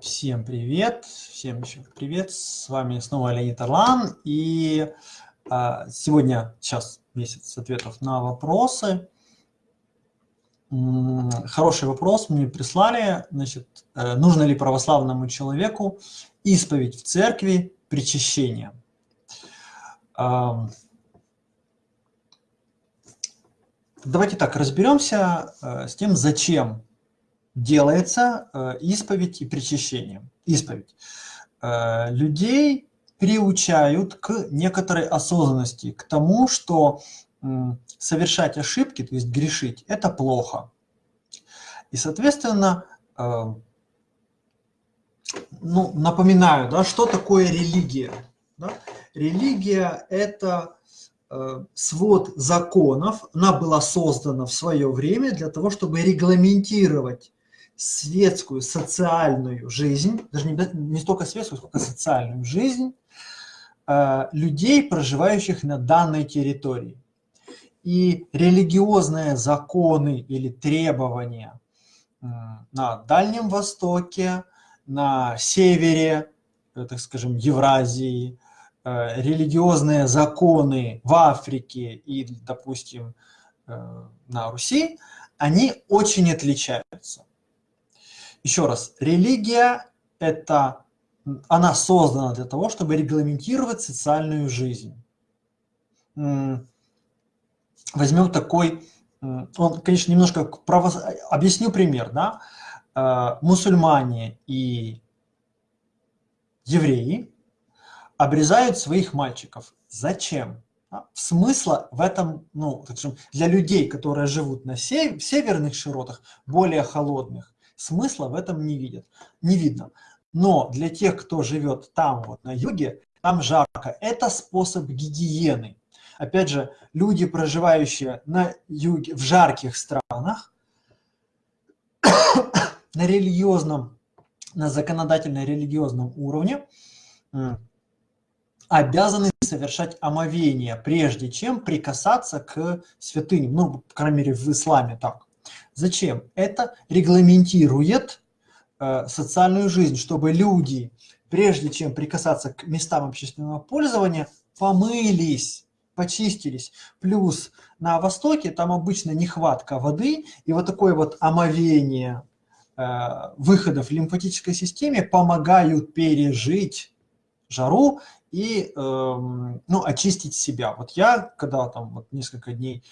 Всем привет, всем еще привет, с вами снова Леонид Орлан, и а, сегодня, сейчас месяц ответов на вопросы. М -м, хороший вопрос мне прислали, значит, э, нужно ли православному человеку исповедь в церкви причащение? Э, давайте так, разберемся э, с тем, зачем делается э, исповедь и причащение. Исповедь. Э, людей приучают к некоторой осознанности, к тому, что совершать ошибки, то есть грешить, это плохо. И, соответственно, э, ну, напоминаю, да, что такое религия. Да? Религия – это свод законов, она была создана в свое время для того, чтобы регламентировать светскую, социальную жизнь, даже не, не столько светскую, сколько социальную жизнь э, людей, проживающих на данной территории. И религиозные законы или требования э, на Дальнем Востоке, на севере, э, так скажем, Евразии, э, религиозные законы в Африке и, допустим, э, на Руси, они очень отличаются. Еще раз, религия – это, она создана для того, чтобы регламентировать социальную жизнь. Возьмем такой, он, конечно, немножко право... объясню пример, да? Э, мусульмане и евреи обрезают своих мальчиков. Зачем? Смысла в этом, ну, для людей, которые живут на сев... северных широтах, более холодных, смысла в этом не видят, не видно. Но для тех, кто живет там, вот на юге, там жарко. Это способ гигиены. Опять же, люди, проживающие на юге, в жарких странах, на религиозном, на законодательно-религиозном уровне, обязаны совершать омовение, прежде чем прикасаться к святыням. Ну, по крайней мере, в исламе так. Зачем? Это регламентирует э, социальную жизнь, чтобы люди, прежде чем прикасаться к местам общественного пользования, помылись, почистились. Плюс на Востоке там обычно нехватка воды, и вот такое вот омовение э, выходов в лимфатической системе помогают пережить жару и э, ну, очистить себя. Вот я, когда там вот несколько дней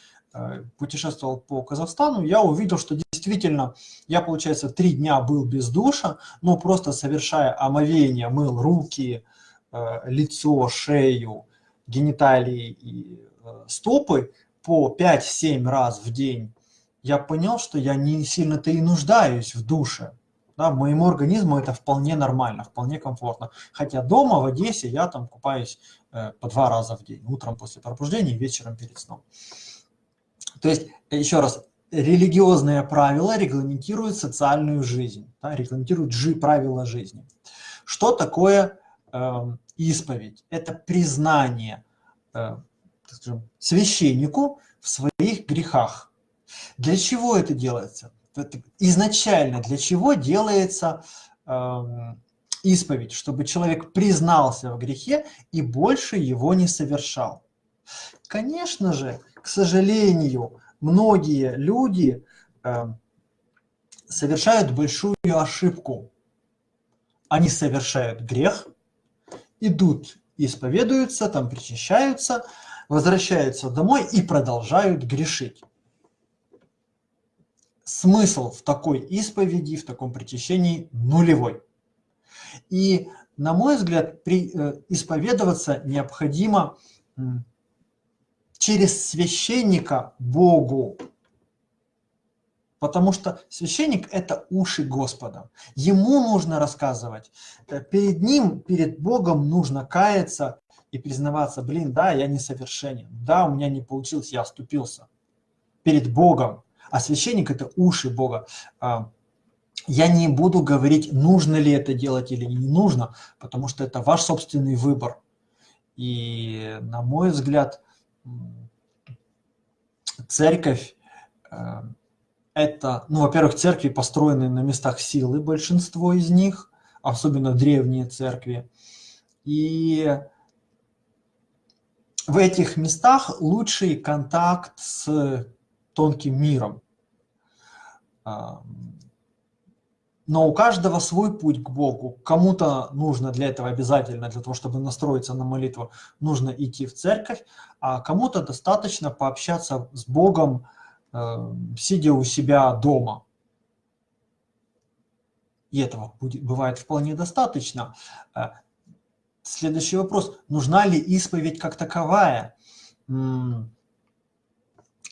путешествовал по Казахстану, я увидел, что действительно я, получается, три дня был без душа, но просто совершая омовение, мыл руки, э, лицо, шею, гениталии и э, стопы по 5-7 раз в день, я понял, что я не сильно-то и нуждаюсь в душе. Да, моему организму это вполне нормально, вполне комфортно. Хотя дома, в Одессе, я там купаюсь по два раза в день. Утром после пробуждения и вечером перед сном. То есть, еще раз, религиозные правила регламентируют социальную жизнь, да, регламентируют жи правила жизни. Что такое э, исповедь? Это признание э, скажем, священнику в своих грехах. Для чего это делается? Изначально для чего делается э, исповедь? Чтобы человек признался в грехе и больше его не совершал. Конечно же, к сожалению, многие люди э, совершают большую ошибку. Они совершают грех, идут, исповедуются, там причащаются, возвращаются домой и продолжают грешить. Смысл в такой исповеди, в таком причащении нулевой. И, на мой взгляд, при, э, исповедоваться необходимо через священника Богу. Потому что священник – это уши Господа. Ему нужно рассказывать. Э, перед ним, перед Богом нужно каяться и признаваться, блин, да, я несовершенен, да, у меня не получилось, я оступился. Перед Богом. А священник – это уши Бога. А, я не буду говорить, нужно ли это делать или не нужно, потому что это ваш собственный выбор. И, на мой взгляд, церковь э, это, ну, во-первых, церкви построены на местах силы, большинство из них, особенно древние церкви. И в этих местах лучший контакт с тонким миром. Но у каждого свой путь к Богу. Кому-то нужно для этого обязательно, для того, чтобы настроиться на молитву, нужно идти в церковь, а кому-то достаточно пообщаться с Богом, э, сидя у себя дома. И этого будет, бывает вполне достаточно. Э, следующий вопрос. Нужна ли исповедь как таковая?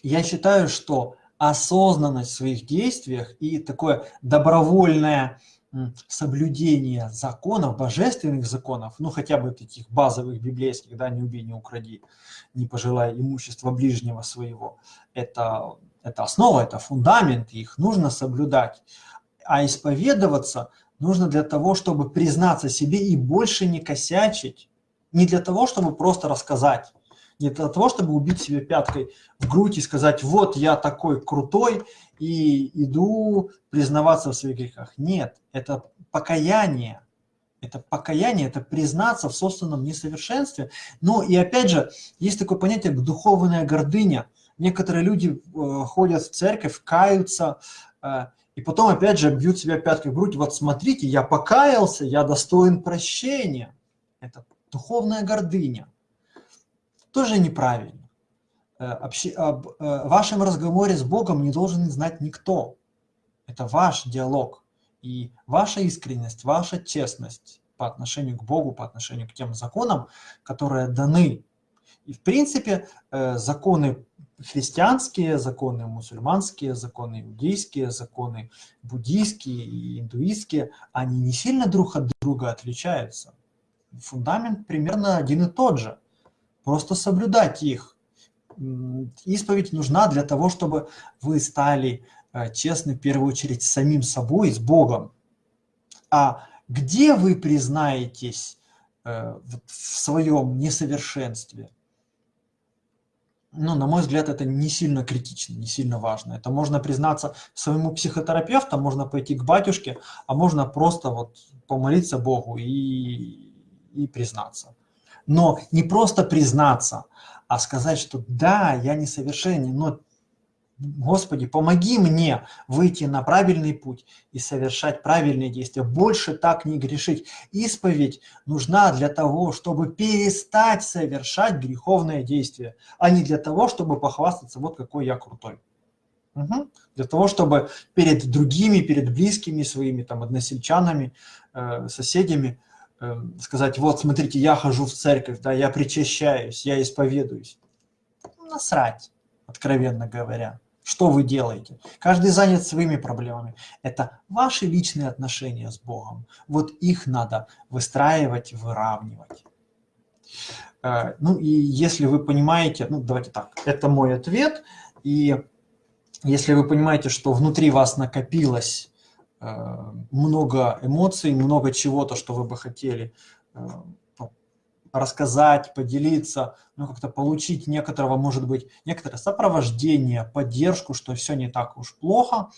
Я считаю, что осознанность в своих действиях и такое добровольное соблюдение законов, божественных законов, ну хотя бы таких базовых библейских, да, не убей, не укради, не пожелай имущества ближнего своего, это, это основа, это фундамент, их нужно соблюдать. А исповедоваться нужно для того, чтобы признаться себе и больше не косячить, не для того, чтобы просто рассказать, не для того, чтобы убить себе пяткой в грудь и сказать, вот я такой крутой и иду признаваться в своих грехах. Нет, это покаяние. Это покаяние, это признаться в собственном несовершенстве. Ну и опять же, есть такое понятие духовная гордыня. Некоторые люди э, ходят в церковь, каются, э, и потом опять же бьют себя пяткой в грудь. Вот смотрите, я покаялся, я достоин прощения. Это духовная гордыня тоже неправильно. Э, об э, вашем разговоре с Богом не должен знать никто. Это ваш диалог. И ваша искренность, ваша честность по отношению к Богу, по отношению к тем законам, которые даны. И в принципе э, законы христианские, законы мусульманские, законы иудейские, законы буддийские и индуистские, они не сильно друг от друга отличаются. Фундамент примерно один и тот же просто соблюдать их. Исповедь нужна для того, чтобы вы стали э, честны в первую очередь с самим собой, с Богом. А где вы признаетесь э, в своем несовершенстве? Ну, на мой взгляд, это не сильно критично, не сильно важно. Это можно признаться своему психотерапевту, можно пойти к батюшке, а можно просто вот помолиться Богу и, и признаться но не просто признаться, а сказать, что да, я несовершенен, но Господи, помоги мне выйти на правильный путь и совершать правильные действия. Больше так не грешить. Исповедь нужна для того, чтобы перестать совершать греховное действие, а не для того, чтобы похвастаться, вот какой я крутой. Угу. Для того, чтобы перед другими, перед близкими своими, там, односельчанами, э, соседями – сказать, вот смотрите, я хожу в церковь, да, я причащаюсь, я исповедуюсь. Насрать, откровенно говоря. Что вы делаете? Каждый занят своими проблемами. Это ваши личные отношения с Богом. Вот их надо выстраивать, выравнивать. Э, ну и если вы понимаете, ну давайте так, это мой ответ. И если вы понимаете, что внутри вас накопилось много эмоций, много чего-то, что вы бы хотели э, рассказать, поделиться, ну, как-то получить некоторого, может быть, некоторое сопровождение, поддержку, что все не так уж плохо,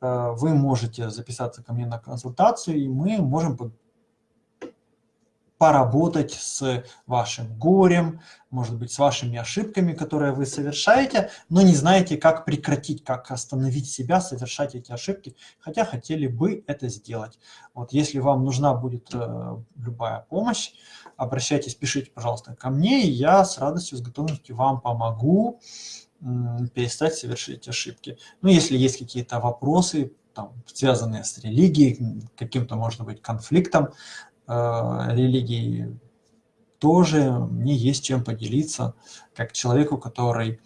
э, вы можете записаться ко мне на консультацию, и мы можем поработать с вашим горем, может быть, с вашими ошибками, которые вы совершаете, но не знаете, как прекратить, как остановить себя, совершать эти ошибки, хотя хотели бы это сделать. Вот если вам нужна будет э, любая помощь, обращайтесь, пишите, пожалуйста, ко мне, и я с радостью, с готовностью вам помогу э, перестать совершить ошибки. Ну, если есть какие-то вопросы, там, связанные с религией, каким-то, может быть, конфликтом, религии, тоже мне есть чем поделиться, как человеку, который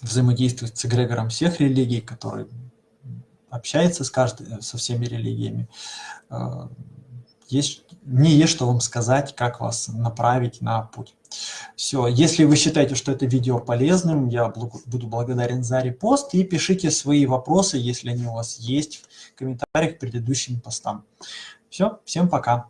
взаимодействует с эгрегором всех религий, который общается с каждой, со всеми религиями. Э, есть, мне есть что вам сказать, как вас направить на путь. Все, если вы считаете, что это видео полезным, я буду благодарен за репост и пишите свои вопросы, если они у вас есть, в комментариях к предыдущим постам. Все, всем пока.